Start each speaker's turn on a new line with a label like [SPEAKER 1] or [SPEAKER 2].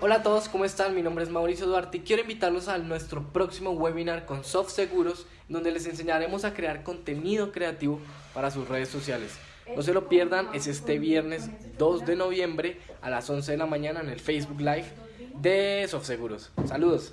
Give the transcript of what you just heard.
[SPEAKER 1] Hola a todos, ¿cómo están? Mi nombre es Mauricio Duarte y quiero invitarlos a nuestro próximo webinar con Soft Seguros, donde les enseñaremos a crear contenido creativo para sus redes sociales. No se lo pierdan, es este viernes 2 de noviembre a las 11 de la mañana en el Facebook Live de Soft Seguros. Saludos.